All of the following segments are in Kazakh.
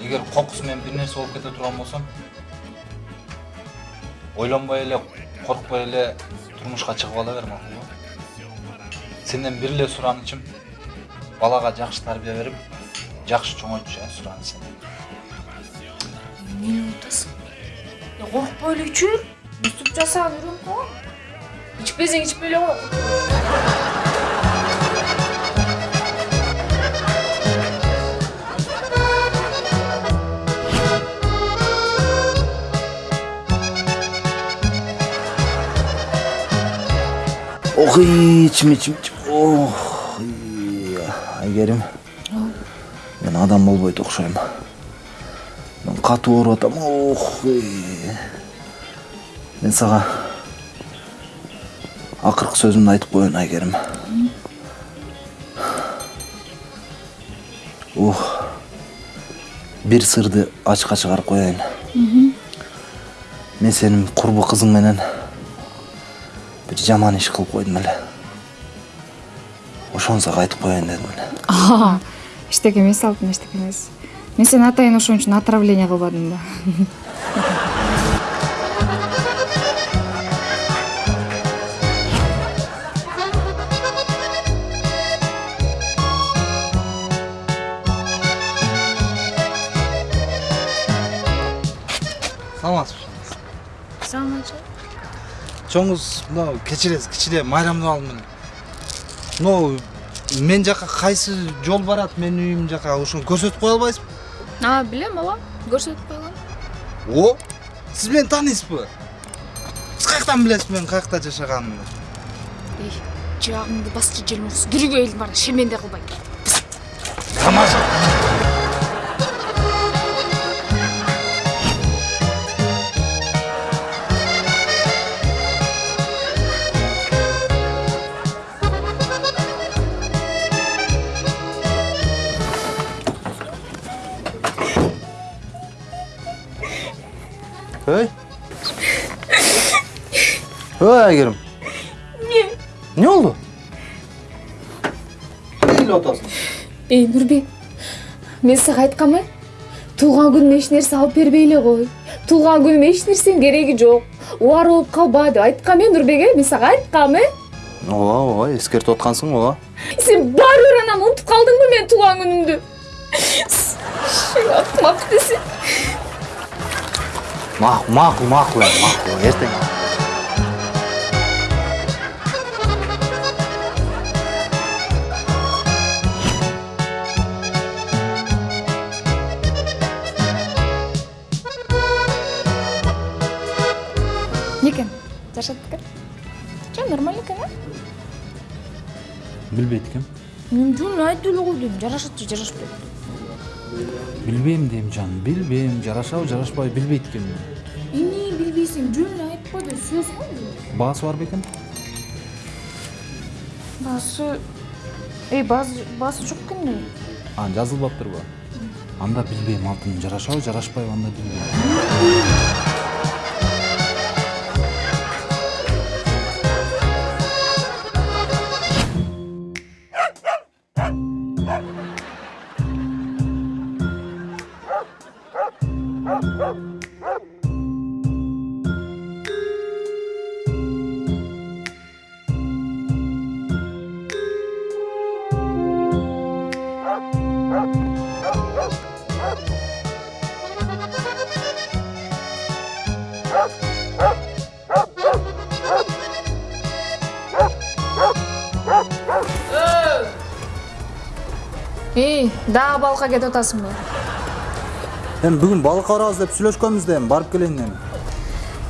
эгер кокусу менен бир нерсе болуп кете турган болсом ойлонбой эле коркпой эле турмушка чыгып ала бер макулбу сенден бир эле суранычым балага жакшы тарбия берип жакшы чоңойтуш э сураныч сенден эмне атасың коркпой эле бер өстүп жасап үйрөнүп калган ичпесең ичпей эле кой ох ичим ичим ичим ох айгерим мен адам болбойт окшойм. Мен катуу ооруп атам ох мен сага акыркы сөзүмдү айтып коеюн айгерим ох бир сырды ачыкка чыгарып коеюн. Мен сенин курбу кызың менен жаман иш кылып койдум эле. Ошону сага айтып коеюн дедим эле. Эчтеке эмес алтын эчтеке эмес. Мен сени атайын ошон үчүн отравление кылбадым да. Саламатсызбы саламатчы чоңуз мынау кечиресиз кичине майрамдап алдым эле мынау мен жака кайсы жол барат менин үйүм жака ошону көрсөтүп кое албайсызбы а билем ооба көрсөтүп койгон о сиз мени тааныйсызбы сиз каяктан билесиз менин каякта жашаганымды эй жаагыңды басчы желмоксуз кирүүгө элдин баары шеменде кылбай тамаша эй ой айгерим эмне эмне болду эмне ыйлап атасың эй нурбек мен сага айтканмы туулган күнүмө эч нерсе алып бербей эле кой туулган күнүмө эч нерсенин кереги жок убары болуп калба деп э э мен сага айткам э ооба ооба эскертип аткансың ооба сен баары бир анан унутуп калдыңбы менин туулган күнүмдү акмак десе макул макул макул эми макул эртең эмне экен жашат экен жок нормально экен э билбейт экем мен жөн эле айтып эле койдум жарашат же жарашпайт билбейм дейм жаным билбейм жарашабы жарашпайбы билбейт экенмин эмне билбейсиң жөн эле айтып койду сөз го бул баасы бар бекен баасы эй баасы баасы жок экен да а жазылбаптырбы анда билбейм алтыным жарашабы жарашпайбы анда билбейм эй дагы балыкка кетип атасыңбы эми бүгүн балыкка барабыз деп сүйлөшкөнбүз да эми барып келейин эми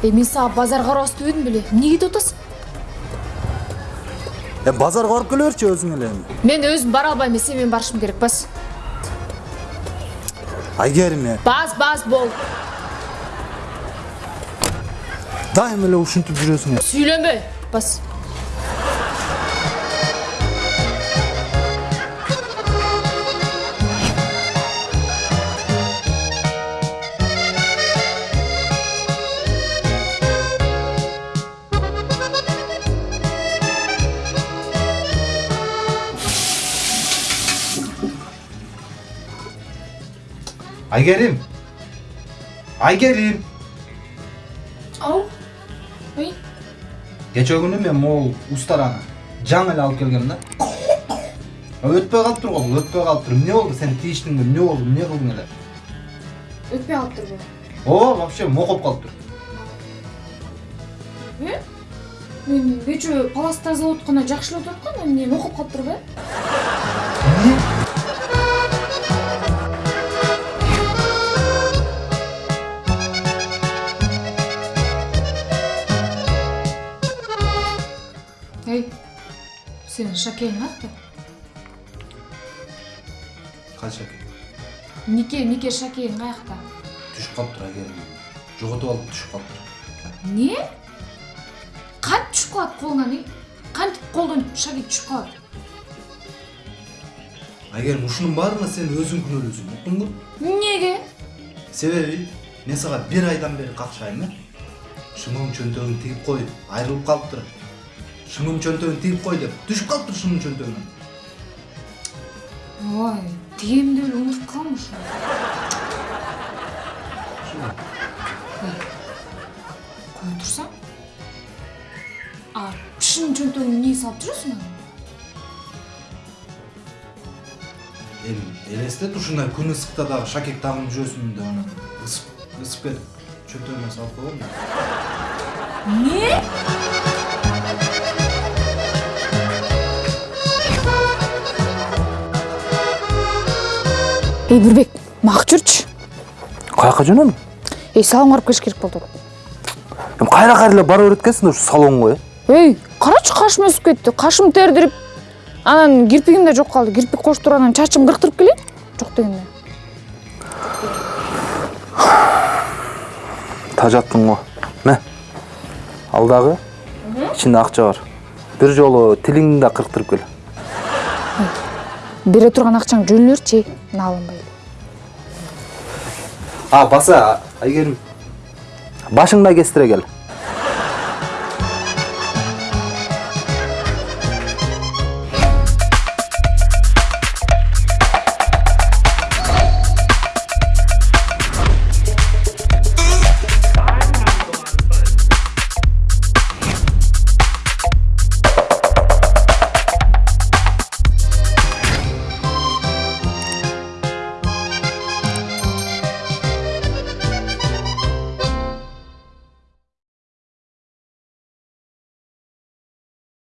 эй мен сага базарга барабыз дебедим беле эмне кетип атасың эми базарга барып келе берчи өзүң эле эми? Мен өзүм бара албайм мен сени менен барышым керек бас. Айгерим э бас бас бол. Дайыма эле ушинтип жүрөсүң сүйлөнбө бас. Айгерим айгерим ау ой кече күнү мен могул устараны жаңы эле алып келгем да өтпөй калыптыр го бул өтпөй калыптыр эмне болду сен тийиштиңби эмне болду эмне кылдың эле өтпөй калыптырбы ооба вообще мокоп калыптыр э мен кечээ палас тазалап атканда жакшылап аткан эмне окуп калыптырбы э эй сенин шакең каякта кайсы экен нике нике шакең каякта түшүп калыптыр айгерим жоготуп алып түшүп калыптыр эмне кантип түшүп калат колуңан э кантип колдон шаке түшүп калат айгерим ушунун баарына сен өзүң күнөөлүүсүң уктуңбу эмнеге себеби мен сага бир айдан бери какшайм э шымыгым чөнтөгүн тигип кой айрылып калыптыр шымым чөнтөгүн тигип кой деп. Түшүп калыптыр шымым чөнтөгүнөн ой тигемди эле унутуп калгам ошо кое турсаң а шын чөнтөгүңдү эмнеге салып жүрөсүң аны? Эми элестет ушундай күн ысыкта дагы шакек тагынып жүрөсүң деп анан ысып ысып кетип чөнтөгүмө салып койгом да эй бүрбек мак жүрчү каяка жөнөдүң эй салонго барып келиш керек кайра кайра эле бара берет экенсиң да ушу салонго э эй карачы кашым өсүп кетти кашым тердирип анан кирпигим да жок калды кирпик коштуруп анан чачымды кырктырып келейин жок дегенде. Тажаттың го мә ал дагы ичинде акча бар. Бир жолу тилиңди да кырктырып кел. Бере турган акчаң жөн эле берчи мына алынбай а баса айгерим башыңды да кестире кел.